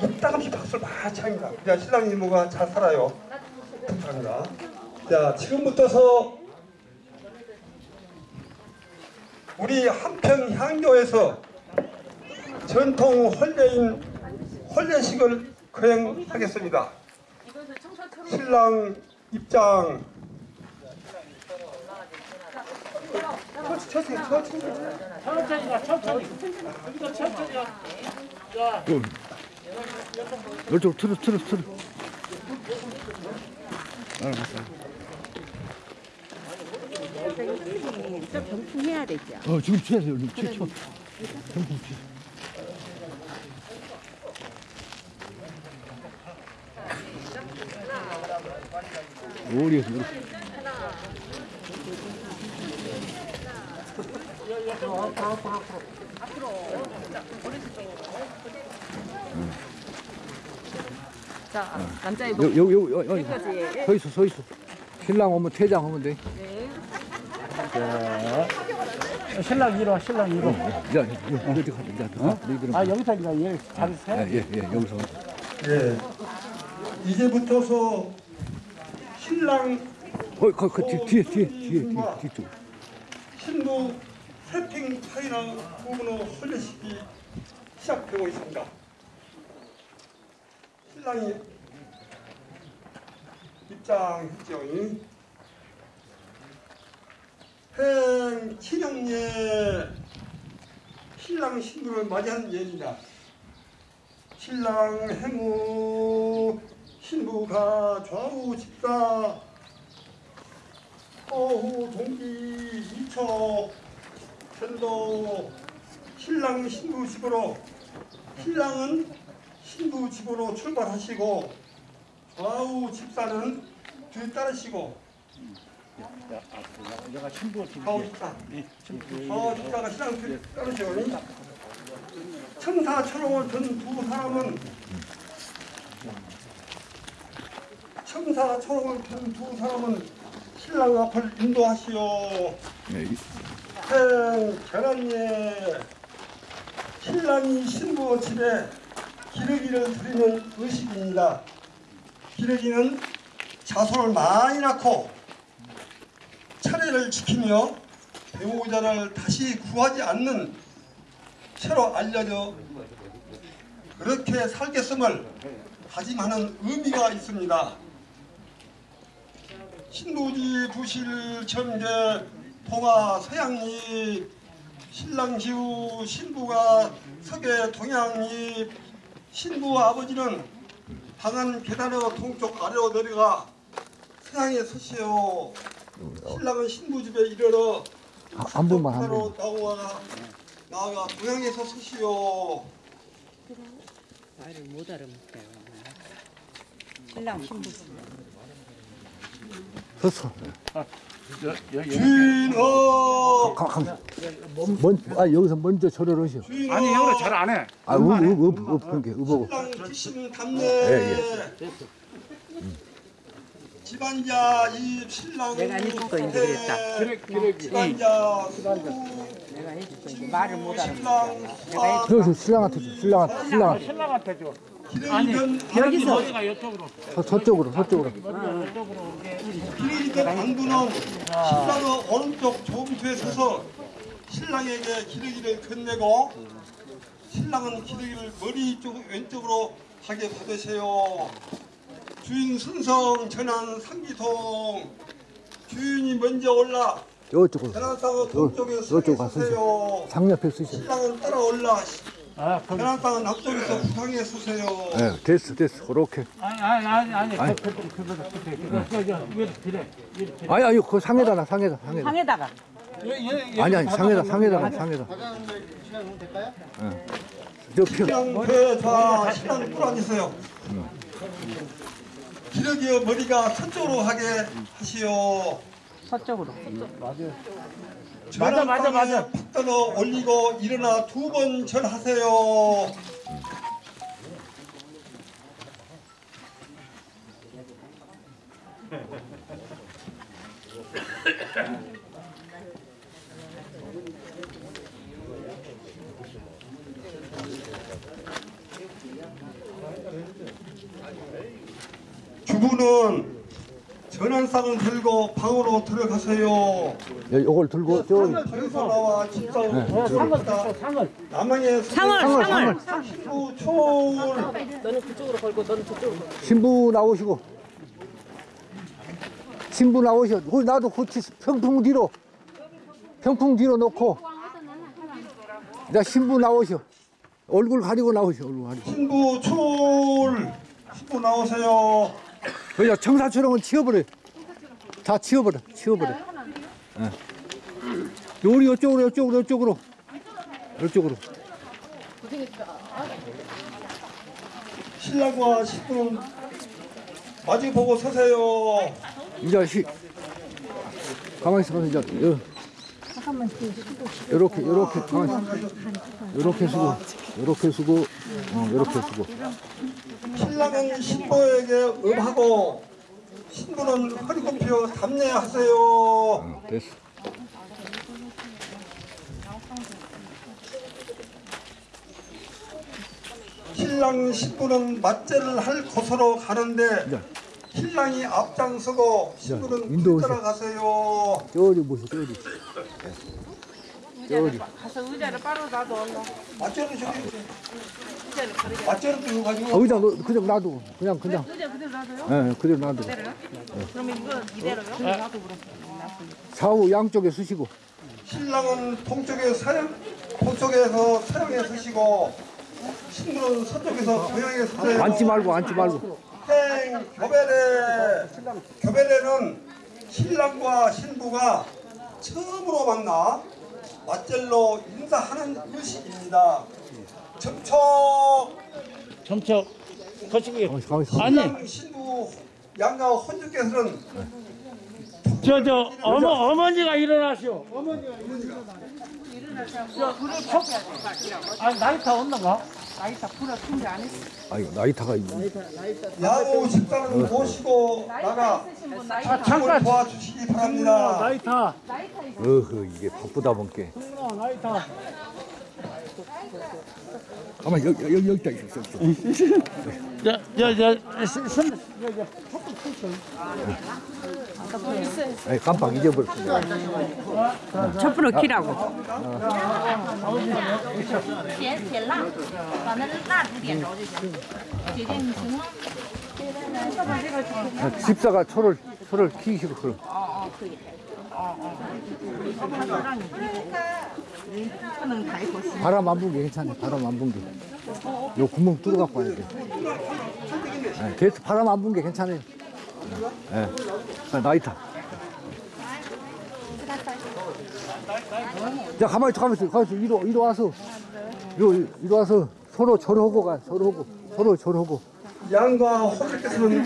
이따금씩 박수를 많이 칩니다. 그래야 신랑 이모가 잘 살아요. 감사합니다. 자, 지금부터서 우리 한평 향교에서 전통 혼례인 혼례식을 거행하겠습니다. 신랑 입장. 천천히, 천천히, 천천히. 가 천천히 자, 이쪽 틀어 틀어 틀어. 알았어 어 지금 취하세요. 지금 취 병충 취 오리에서 물어 앞으로 앞으로 앞으로 어렸을 때 자, 남자의 여기 여기 여기 여기 목까지. 서 있어 서 있어. 신랑 오면 퇴장 하면 돼. 신랑 이리 와 신랑 이리 와. 야, 여기 여기 가자. 야, 어? 너희들은. 아 여기서 그냥 얘 잘세 예, 예, 여기서. 예. 이제부터서 신랑 어, 그, 그 뒤, 뒤에, 뒤에, 뒤에, 뒤에, 뒤쪽. 신부 세팅 차이나 부분의 혼례식이 시작되고 있습니다. 신랑이 입장했죠. 행 친형예 신랑 신부를 맞이하는 예입니다. 신랑 행우 신부가 좌우 집사 어후 동기 이초 전도 신랑 신부 집으로 신랑은 신부 집으로 출발하시고 좌우 집사는 뒤따르시고 내가 신부 좌우 집사. 좌우 집사가 신랑 뒤따르시고 청사초롱을 든 두 사람은 청사초롱을 든 두 사람은 신랑 앞을 인도하시오. 예, 이- 행 계란예 신랑이 신부 집에 기러기를 드리는 의식입니다. 기러기는 자손을 많이 낳고 차례를 지키며 배우자를 다시 구하지 않는 채로 알려져 그렇게 살겠음을 다짐하는 의미가 있습니다. 신부지 부실 점제 동화 서양립 신랑시우 신부가 서계 동양립 신부 아버지는 방안 계단의 동쪽 아래로 내려가 서양에 서시오 신랑은 신부 집에 이르러 아, 한 번만, 한 서로 나와 나아가 동양에서 서시오 말을 못 알아먹어요. 신랑 신부. 섰어. 강. 먼, 아, 여기서 먼저 절을 하시오. 아니 형으로 잘안 해. 아, 읍, 읍, 읍, 읍, 그러니까, 읍하고. 신랑 기신 담내 예, 집안자 이 신랑 내가 해줄 거 있는데 그랬다. 집안자 내가 해줄 거 말을 못 알아먹어. 신랑 내가 저, 저, 신랑한테 줘, 신랑한테, 신랑한테. 신랑한테 줘. 기르기는 여기서 어디가 이쪽으로. 서, 서쪽으로, 서쪽으로. 이쪽으로 기르기는 안부는 신랑의 오른쪽 조음투에 서서 신랑에게 기르기를 건네고 신랑은 기르기를 머리 쪽 왼쪽으로 하게 받으세요. 주인 순성 전환 상기통 주인이 먼저 올라 저쪽으로. 전환상은 동쪽에 서세요. 상옆에 쓰셔. 신랑은 따라 올라 아, 그날방은 앞쪽에서 부상해 서세요. 네, 됐어, 됐어. 그렇게. 아니, 아니, 아니, 아니. 아니, 그, 그, 그, 그, 그, 그, 그, 아니, 아니, 그 상에다가, 상에다, 상에다. 상에다가. 예, 예, 아니, 아니, 상에다, 상에다가, 상에다. 시간 오면 될까요? 예. 저 표. 그, 다 시간 풀어주세요. 기력이요, 머리가 서쪽으로 하게 하시오. 서쪽으로. 맞아요. 맞아, 맞아. 팍 떠서 올리고 일어나 두 번 절하세요. 주부는 전환상을 들고 방으로 들어가세요. 야, 요걸 들고 저 저기서 나와 집사로 어, 상을 상을. 남양의 상을, 상을, 상을. 신부 초울 너는 그쪽으로 걸고 너는 저쪽으로 걸고. 신부 나오시고 신부 나오셔. 거기 나도 고치 평풍 뒤로 평풍 뒤로 놓고 나 신부 나오셔. 얼굴 가리고 나오셔. 얼굴 가리고. 신부 초울 신부 나오세요. 그냥 청사처럼은 치워버려. 다 치워버려. 치워버려. 예. 요리 이쪽으로 이쪽으로 이쪽으로 이쪽으로. 신랑과 신부는 마주 보고 서세요. 이제 시 가만히 있어 이제 요. 요렇게 요렇게 가만히 있어. 요렇게 쓰고 요렇게 쓰고 어 요렇게 쓰고 신랑은 신부에게 음하고 신부는 허리 굽혀 담례하세요. 어, 됐어. 신랑 신부는 맞제를 할 곳으로 가는데 네. 신랑이 앞장서고 신부는. 뒤따라가세요. 저리 보세요 저리. 저리. 가서 의자를 바로 놔둬. 얼른. 맞제를 저기 맞제를 들고 가지고 아, 의자 너 그냥 놔두고 그냥 그냥. 의자 그대로 놔둬요? 예, 네, 그대로 놔두고. 그러면 이거 이대로요? 놔둬 그럼. 좌우 양쪽에 쓰시고 신랑은 동쪽에 서양 동쪽에서 서양에 서시고 신부는 서쪽에서 동양에 서세요. 앉지 말고 앉지 말고. 행 교배례 교배례는 신랑과 신부가 처음으로 만나 맞절로 인사하는 의식입니다. 접촉 점쳐 거시기. 있어. 아니, 신부 양가 혼주께서는 저, 저, 어머, 어머니가 일어나시오. 어머니가 아, 나이타 온다가? 나이다 불어 충전 안 했어. 아이고 나이타가 있네. 야구 식사는 모시고 나가 아, 춤을 잠깐. 도와주시기 바랍니다. 나이타. 어허 이게 바쁘다 보니까. 어, 나이타. 가만 여기 여기 여기 딱 있어. 야, 야, 야, 선, 야, 야, 팍팍 쳐. 아니 깜빡 잊어버렸어. 촛불을 키라고. 아, 집사가 초를 초를 키시고 그럼. 바람 안 불게 괜찮아. 바람 안 불게. 요 구멍 뚫어 갖고 와야 돼. 네, 계속 바람 안 불게 괜찮아요. 예. 네. 나이타. 자 가만히 있어 가만히 있어 가만히 있어 이리, 와서 이리, 와서 서로 절하고 가 서로 하고 서로 절하고 양과 혼주께서는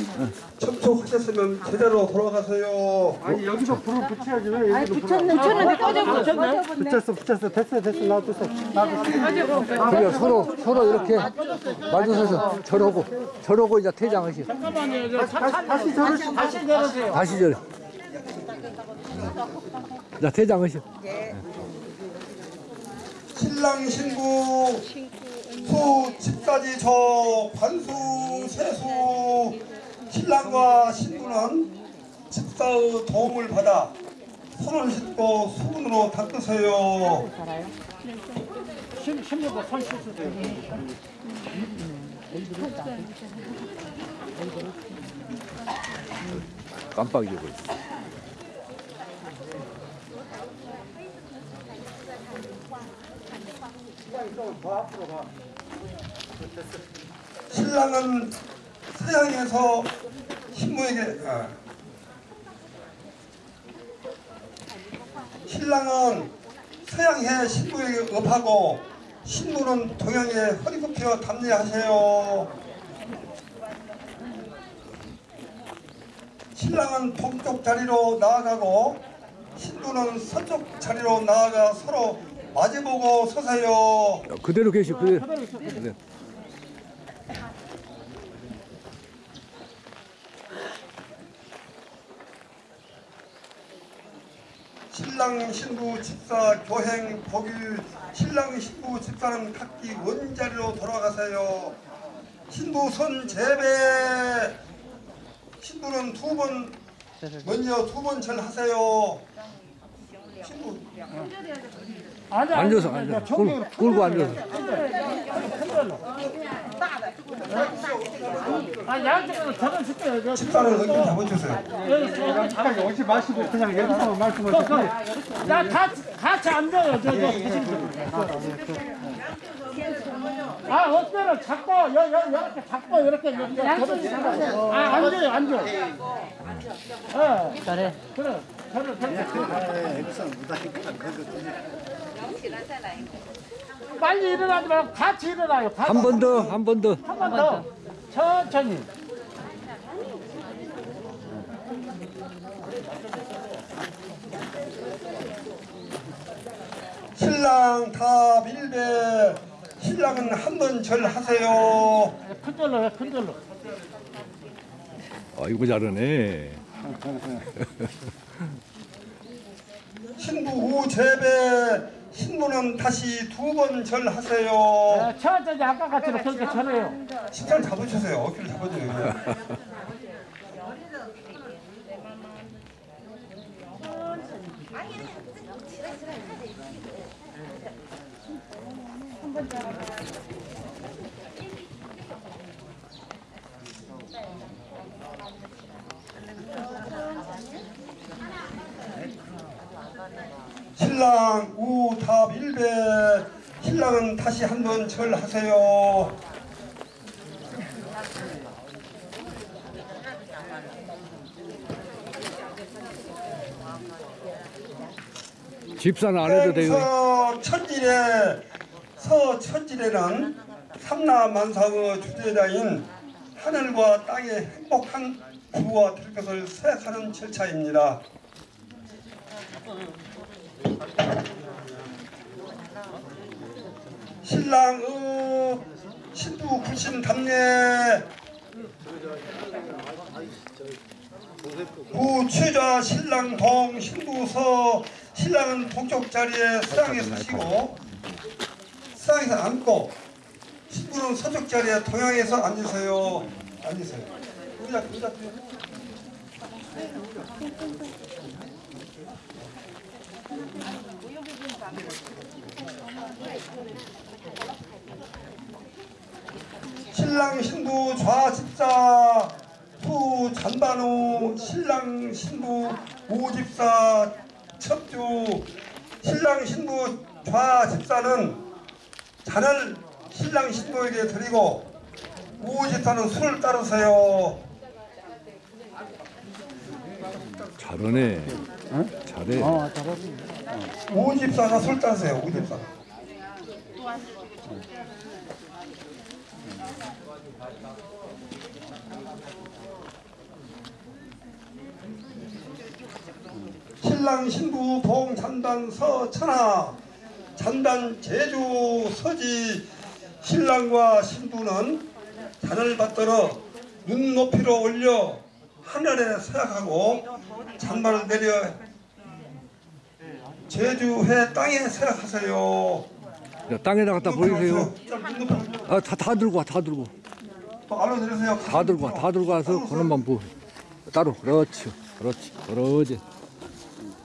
접촉하셨으면 제대로 돌아가세요. 붙였는데 꺼져버려. 붙였어, 붙였어. 됐어, 됐어. 놔뒀어. 놔뒀어. 그래 서로 서로 이렇게 마주서서 절하고 절하고 이제 퇴장하시 잠깐만요. 저, 다시, 다시 저를, 다시 내려세요. 다시 절. 자 퇴장하시. 신랑 신부 수 집까지 저 관수 세수 신랑과 신부는 집사의 도움을 받아 손을 씻고 수건으로 닦으세요. 신, 신부도 손 돼요. 깜빡 잊어버렸어. 신랑은 서양에서 신부에게 아. 신랑은 서양에 신부에게 업하고 신부는 동양에 허리 굽혀 담례하세요. 신랑은 동쪽 자리로 나아가고 신부는 서쪽 자리로 나아가 서로 마주보고 서세요. 그대로 계시 그대로. 그대로. 신랑 신부 집사 교행 복일 신랑 신부 집사는 각기 원자리로 돌아가세요. 신부 손 재배 신부는 두 번 먼저 두 번 절하세요. 신부 앉아, 앉아서 앉아. 굴, 굴고 앉아서. 아, 양쪽으로 식사는 여기 잡아주세요. 여기. 오지 마시고 그냥 여기서 말씀을 그, 그, 야, 같이, 같이 앉아요. 저, 저. 아, 어때요? 잡고, 여, 여, 이렇게 잡고, 이렇게. 아, 앉아요, 앉아. 예. 그래. 그래. 저를, 저를. 빨리 일어나지 말고 같이 일어나요. 한 번 더, 한 번 더. 한 번 더. 천천히. 신랑 다 밀배 신랑은 한 번 절 하세요. 큰 절로 해, 큰 절로. 아이고 잘하네. 신부 후 재배 신부는 다시 두 번 절하세요. 네, 천천히 아까 같이 그렇게 전해요. 식사를 잡아주세요. 어깨를 잡아줘요. 신랑 신랑은 다시 한번 절하세요. 집사는 안 해도 돼요. 서 천질에 서 천질에는 삼라만상의 주제자인 하늘과 땅의 행복한 부부가 될 것을 생각하는 절차입니다. 신랑의 신부 불신 담례. 구취자 신랑 동 신부서 신랑은 동쪽 자리에 서양에 서시고 서양에서 앉고 신부는 서쪽 자리에 동양에서 앉으세요. 앉으세요. 의자 의자 신랑 신부 좌집사 후 잔반후 신랑 신부 우집사 첩주 신랑 신부 좌집사는 잔을 신랑 신부에게 드리고 우집사는 술을 따르세요. 잘하네. 잘해. 우집사가 술 따르세요. 우집사. 신랑 신부 동잔단 서천하 잔단 제주 서지 신랑과 신부는 잔을 받들어 눈높이로 올려 하늘에 서약하고 잔발을 내려 제주해 땅에 서약하세요. 자, 땅에다 갖다 버리세요. 눈높이 아, 다, 다 들고 와, 다 들고. 또 알려드리세요. 다 들고 와, 다 들고 와서 그놈만 부. 따로. 그렇지. 그렇지. 그러지.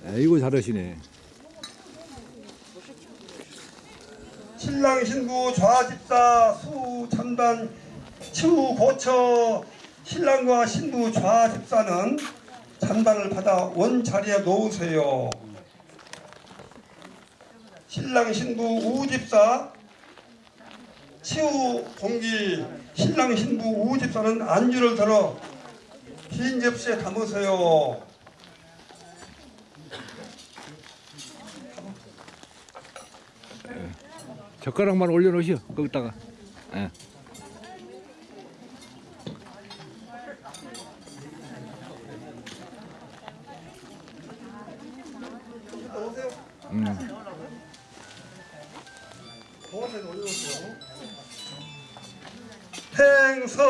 에이고 잘하시네. 신랑 신부 좌집사 수 참단 치우 고처 신랑과 신부 좌집사는 잔반을 받아 원 자리에 놓으세요. 신랑 신부 우집사 치우 공기 신랑 신부 우집사는 안주를 들어 빈 접시에 담으세요. 젓가락만 올려놓으시오. 거기다가. 예.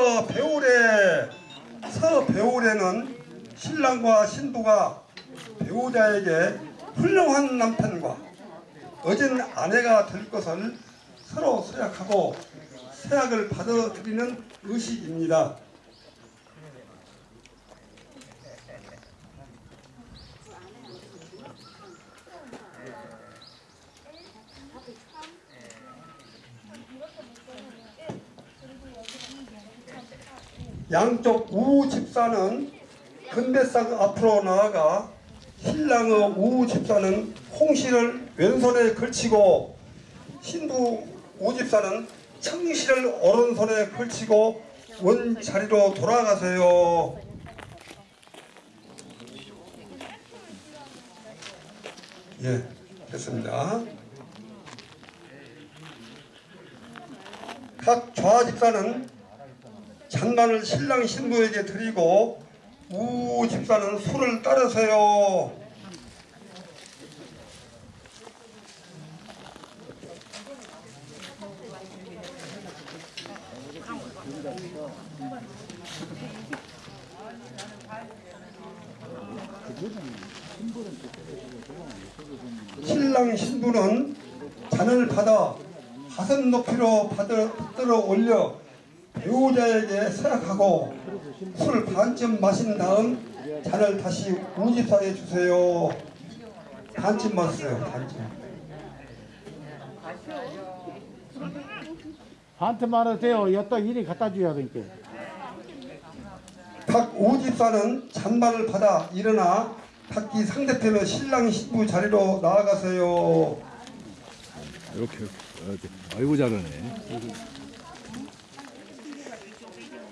서 배울에 서 배울에는 신랑과 신부가 배우자에게 훌륭한 남편과 어진 아내가 될 것을 서로 서약하고 서약을 받아들이는 의식입니다. 양쪽 우우 집사는 근대상 앞으로 나아가 신랑의 우우 집사는 홍시를 왼손에 걸치고 신부 우 집사는 청시를 오른손에 걸치고 원 자리로 돌아가세요. 예, 됐습니다. 각 좌 집사는 잔반을 신랑 신부에게 드리고 우 집사는 술을 따르세요. 신랑 신부는 잔을 받아 가슴 높이로 받들어 올려 배우자에게 서약하고 술 반쯤 마신 다음 잔을 다시 우집사에 주세요. 반쯤 마세요. 반쯤. 한테 돼요. 여기다 이리 갖다 줘야 되니까. 각 우집사는 잔반을 받아 일어나 각기 상대편의 신랑 신부 자리로 나아가세요. 이렇게 이렇게. 아이고 잘하네.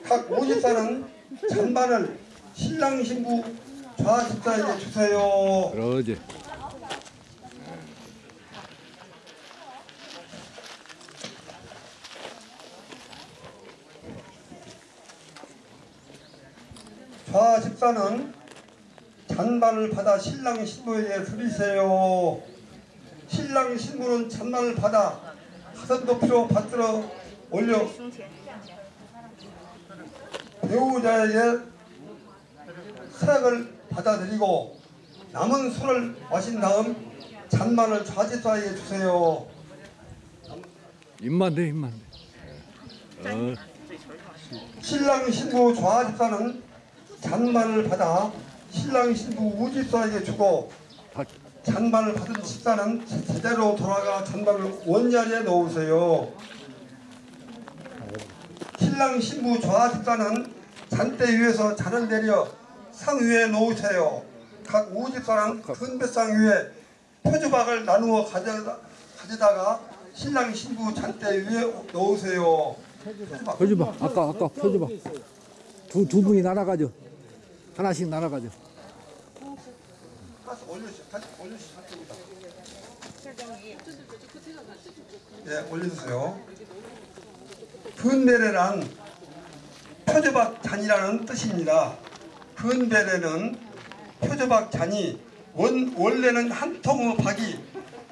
각 오집사는 잔반을 신랑 신부 좌집사에게 주세요. 그러지. 좌집사는 잔반을 받아 신랑 신부에게 드리세요. 신랑 신부는 잔반을 받아 가슴 높이로 받들어 올려 배우자에게 서약을 받아들이고 남은 술을 마신 다음 잔반을 좌집사에게 주세요. 입만 대 입만 대. 어. 신랑 신부 좌집사는 잔반을 받아 신랑 신부 우집사에게 주고 다- 잔반을 받은 집사는 제- 제대로 돌아가 잔반을 원자리에 놓으세요. 신랑 신부 좌집사는 잔대 위에서 잔을 내려 상 위에 놓으세요. 각 우집사는 큰배상 위에 표주박을 나누어 가져다, 가져다가 신랑 신부 잔대 위에 놓으세요. 표주박. 펴줘봐. 아까 아까 펴줘봐. 두두 분이 날아가죠. 하나씩 날아가죠. 다시 올려주세요. 다시 올려주세요. 네, 올려주세요. 근베레란 표조박 잔이라는 뜻입니다. 근베레는 표조박 잔이 원, 원래는 한 통의 박이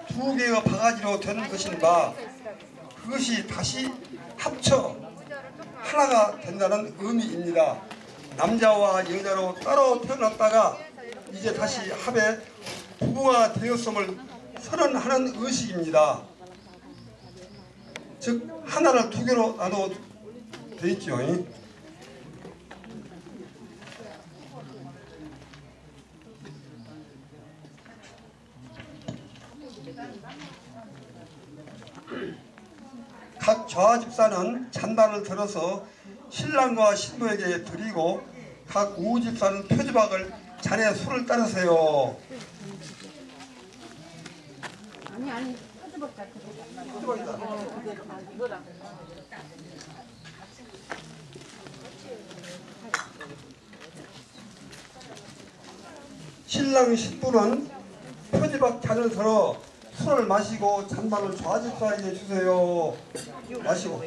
두 개의 바가지로 된 것인가 그것이 다시 합쳐 하나가 된다는 의미입니다. 남자와 여자로 따로 태어났다가 이제 다시 합해 부부가 되었음을 선언하는 의식입니다. 즉 하나를 두 개로 나눠 돼 있죠. 각 좌집사는 잔반을 들어서 신랑과 신부에게 드리고 각 우집사는 표지박을 잔에 술을 따르세요. 신랑 신부는 표지박 잔을 들어 술을 마시고 잔반을 좌집사에게 주세요. 마시고.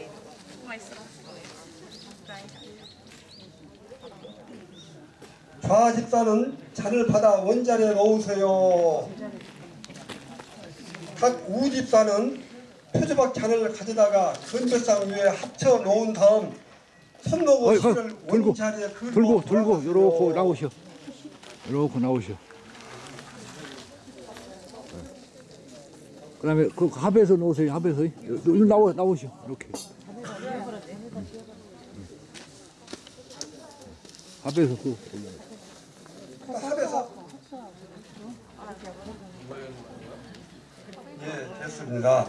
좌집사는 잔을 받아 원자리에 넣으세요. 각 우집사는 표제박 잔을 가져다가 근처상 위에 합쳐 놓은 다음 손목을 실을 원자리에 들고 그 들고 요렇게 나오셔 요렇게 나오셔 네. 그 다음에 그 합에서 놓으세요 합에서. 요, 나오, 나오셔 이렇게. 네. 합에서 그 합에서? 아, 예 됐습니다.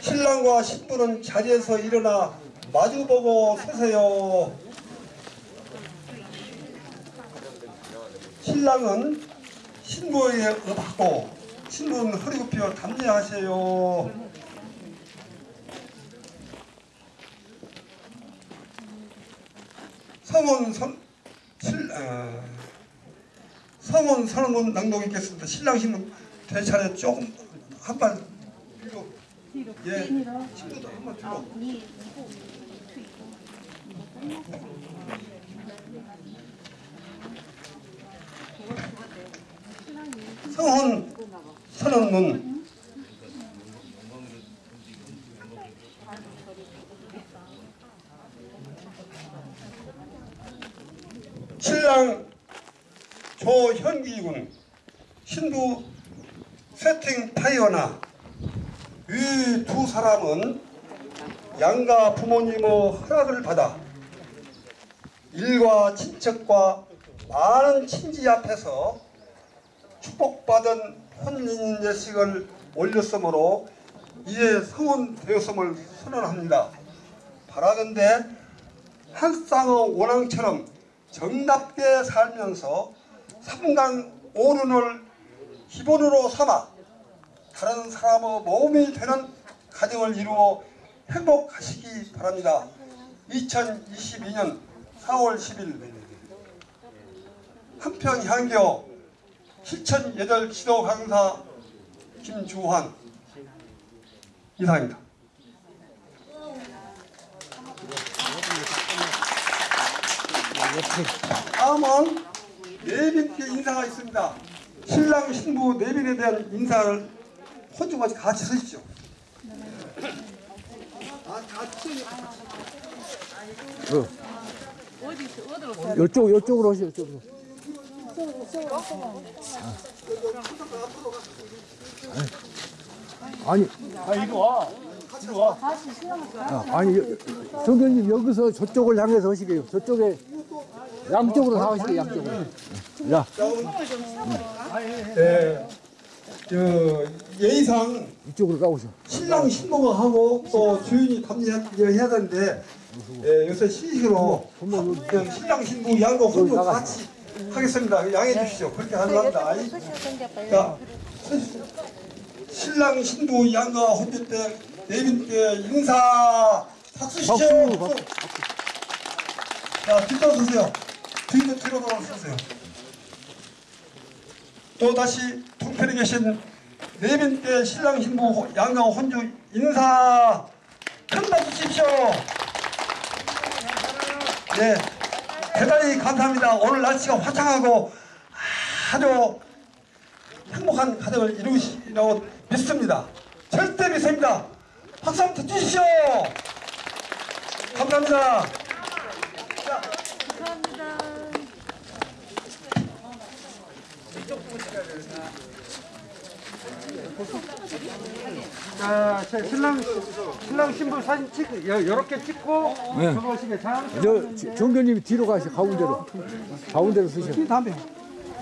신랑과 신부는 자리에서 일어나 마주보고 서세요. 신랑은 신부에게 업하고 신부는 허리 굽혀 담례하세요. 성원 선 실, 어, 성원 선언문 낭독 있겠습니다. 신랑 신부 대차례 조금 한발 뒤로 예. 신부도 한번 뒤로 성원 선언문. 신랑 조현기 군 신부 세팅 파이어나 이 두 사람은 양가 부모님의 허락을 받아 일과 친척과 많은 친지 앞에서 축복받은 혼인 예식을 올렸으므로 이에 성혼되었음을 선언합니다. 바라건대 한 쌍의 원앙처럼 정답게 살면서 삼강 오륜을 기본으로 삼아 다른 사람의 모험이 되는 가정을 이루어 행복하시기 바랍니다. 2022년 4월 10일 한편 향교 실천 예절 지도 강사 김주환 이상입니다. 다음은 내빈께 인사가 있습니다. 신랑 신부 내빈에 대한 인사를 혼주같이 같이 서십시오. 아, 같이 어. 이쪽 이쪽으로 오시오 이쪽으로. 아니 아 이리 와. 이리 와. 아, 아니 여- 정교님 여기서 저쪽을 향해서 하시게요. 저쪽에 양쪽으로 다 하시게 양쪽으로. 야 예, 저 예의상 이쪽으로 나오셔. 신랑 신부가 하고 또 주인이 감리해야 되는데 예, 요새 시식으로 그냥 신랑 신부 양과 혼주 같이 하겠습니다. 양해 주시죠. 그렇게 하려합니다. 자, 서주십시오. 신랑 신부 양과 혼주 때 내빈께 인사 박수 박수, 자, 뒤로 서세요. 뒤로 뒤로 돌아서세요. 또 다시 동편에 계신 내빈께 신랑 신부 양가 혼주 인사 큰 박수 주십시오. 네, 대단히 감사합니다. 오늘 날씨가 화창하고 아주 행복한 가정을 이루시라고 믿습니다. 절대 믿습니다. 박수 한번 주십시오. 감사합니다. 자, 자, 신랑 신랑 신부 사진 찍 이렇게 찍고 네. 들어오시게 자. 저 지- 정교님이 뒤로 가시 가운데로. 가운데로 쓰셔. 다음에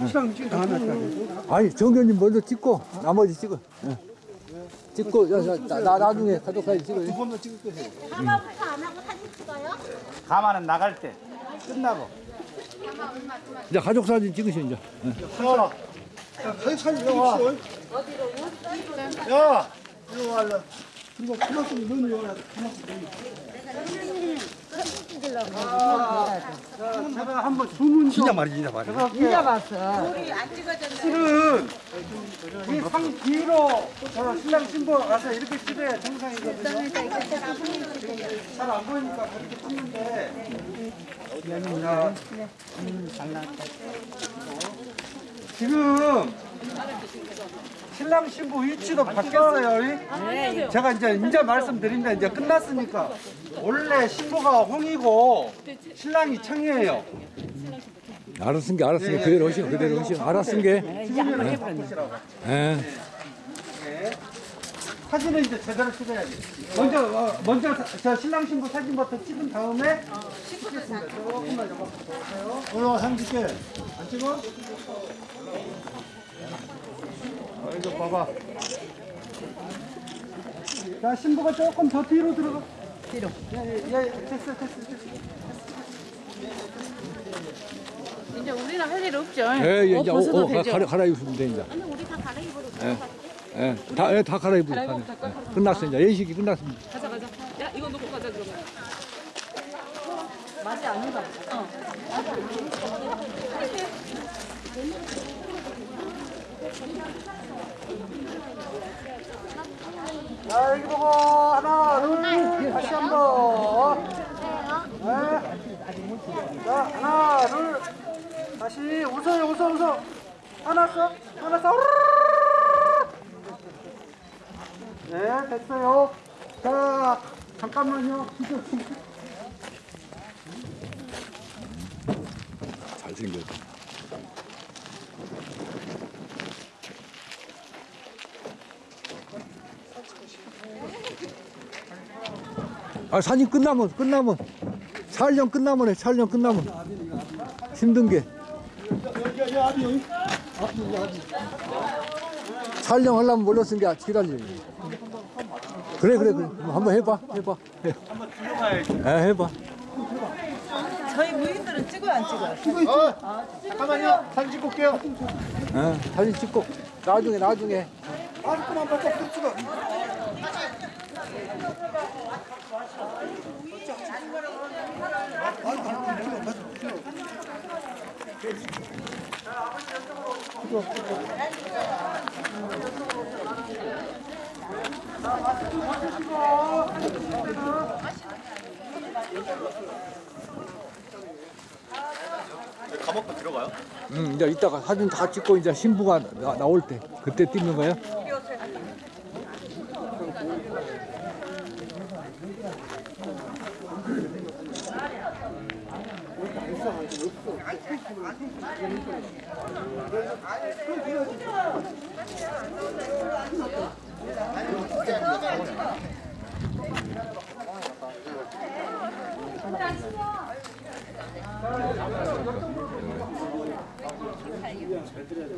신랑 찍 다음에? 아니 정교님 먼저 찍고 나머지 찍어. 예. 찍고 야, 야, 나, 나 나중에 가족 사진 찍어. 한번 찍을 거세요. 하마부터 안 하고 사진 찍어요? 가만은 나갈 때 끝나고. 이제 가족 사진 찍으셔 이제. 예. 사진 사진 찍으십시오. 야. 그리고 그만큼 눈이 오야 제가 한번 주문 진짜 말이 진짜 말이. 진짜 봤어. 실은 이상 뒤로 저 신랑 신부 와서 이렇게 찍어야 정상이거든요. 잘 안 보이니까 그렇게 찍는데. 자, 지금 신랑 신부 위치도 바뀌었어요. 제가 이제 이제 말씀드립니다. 이제 끝났으니까 원래 신부가 홍이고 신랑이 청이에요. 알았은 게 알았은 게 그대로 하시오 그대로 하시오 알았은 게. 예. 사진을 이제 제대로 찍어야지. 먼저 어, 먼저 사- 저 신랑 신부 사진부터 찍은 다음에 올라와 사진 찍게. 안 찍어? 어, 이거 봐봐. 자 신부가 조금 더 뒤로 들어가. 뒤로. 예예 됐어 됐어 됐어. 이제 우리는 할 일 없죠. 예, 예, 옷 이제 벗어도 옷, 옷 되죠. 갈아, 갈아입으면 돼, 이제. 아니 우리 다 갈아입어도 예, 예, 다, 예, 다 갈아입고. 가네. 예, 끝났어, 이제. 예식이 끝났습니다. 가자 가자. 야 이거 놓고 가자 그러면. 맛이 아닌가 보 자 여기 보고 하나 둘 다시 한 번. 네. 자 하나 둘 다시 웃어요 웃어 웃어. 하나 써 하나 써. 네 됐어요. 자 잠깐만요. 잘생겼다. 아, 사진 끝나면, 끝나면. 촬영 끝나면 해, 촬영 끝나면. 힘든 게. 촬영하려면 몰랐은 게 지랄이야. 그래, 그래, 그래. 한번 해봐, 해봐. 해. 한번 들어가야지. 해봐. 저희 무인들은 찍어요 안 찍어요? 잠깐만요. 사진 찍고 올게요. 어, 사진 찍고 나중에 나중에 마스크만 벗고 푹 찍어. 응, 이제 이따가 사진 다 찍고 이제 신부가 나, 나올 때 그때 찍는 거야? 잘 들어야 돼.